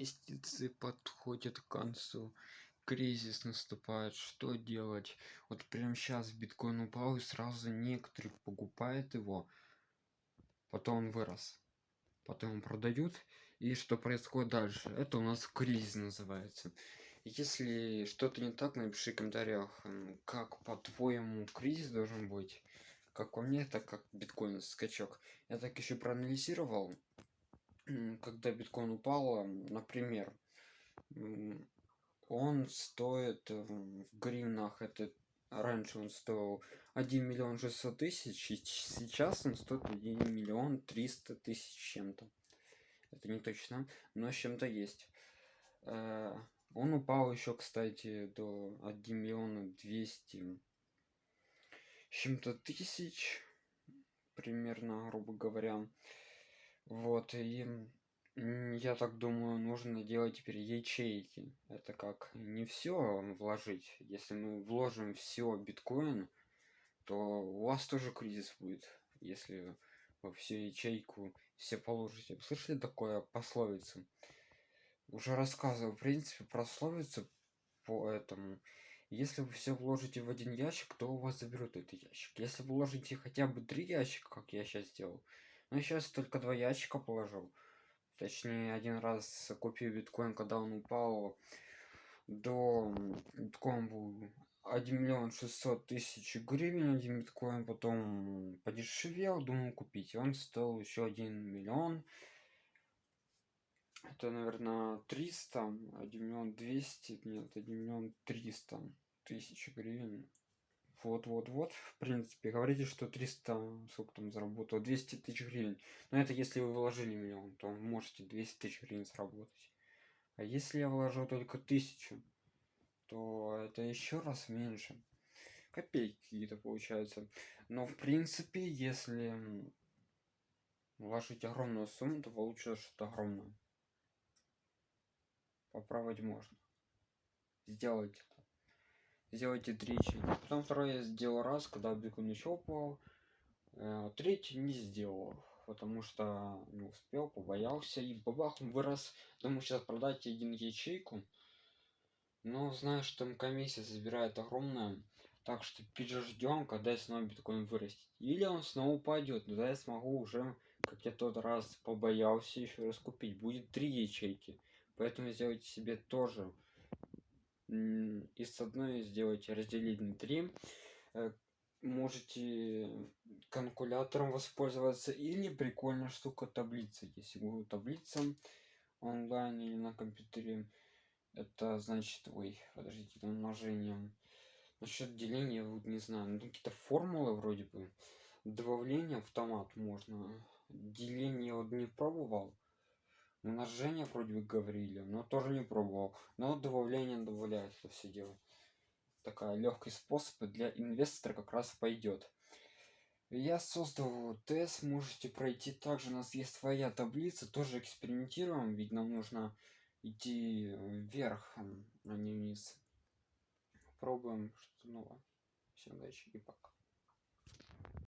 инвестиции подходят к концу кризис наступает что делать? Вот прямо сейчас биткоин упал и сразу некоторые покупают его потом он вырос потом продают и что происходит дальше? Это у нас кризис называется. Если что-то не так напиши в комментариях как по-твоему кризис должен быть как по мне так как биткоин скачок. Я так еще проанализировал когда биткоин упал например он стоит в гривнах это раньше он стоил один миллион шестьсот тысяч и сейчас он стоит один миллион триста тысяч чем-то. Это не точно но с чем-то есть. Э, он упал еще кстати до 1 миллиона 200 чем-то тысяч примерно грубо говоря вот и я так думаю нужно делать теперь ячейки. Это как не все вложить. Если мы вложим все биткоин то у вас тоже кризис будет если во всю ячейку все положите. Слышали такое пословицу уже рассказывал в принципе пословицу по этому. Если вы все вложите в один ящик то у вас заберут этот ящик. Если вы вложите хотя бы три ящика как я сейчас сделал я сейчас только два ящика положил. Точнее один раз купил биткоин когда он упал до биткоин был один миллион шестьсот тысяч гривен один биткоин потом подешевел думал купить. Он стоил еще один миллион. Это наверное триста один миллион двести нет один миллион триста тысяч гривен вот вот вот в принципе говорите что 300 сколько там заработал 200 тысяч гривен. Но это если вы вложили миллион то можете 200 тысяч гривен заработать. А если я вложу только тысячу то это еще раз меньше. Копейки какие-то получается но в принципе если вложить огромную сумму то получится что-то огромное. Попробовать можно. Сделать сделайте три потом второй я сделал раз когда биткоин еще упал. Э, третий не сделал потому что не успел побоялся. И бабах он вырос. Думаю сейчас продать один ячейку. Но знаю что там комиссия забирает огромная. Так что переждем когда снова биткоин вырастет. Или он снова упадет тогда я смогу уже как я тот раз побоялся еще раз купить будет три ячейки. Поэтому сделайте себе тоже и с одной сделайте разделить на 3 э, можете калькулятором воспользоваться или прикольная штука таблица. Если google таблица онлайн или на компьютере это значит ой подождите умножением насчет деления вот не знаю ну, какие-то формулы вроде бы. Добавление автомат можно. Деление вот не пробовал умножение вроде бы говорили но тоже не пробовал. Но добавление добавляет это все дело такая легкий способ для инвестора как раз пойдет. Я создал тест можете пройти. Также у нас есть своя таблица тоже экспериментируем ведь нам нужно идти вверх а не вниз. Пробуем что новое. Всем удачи и пока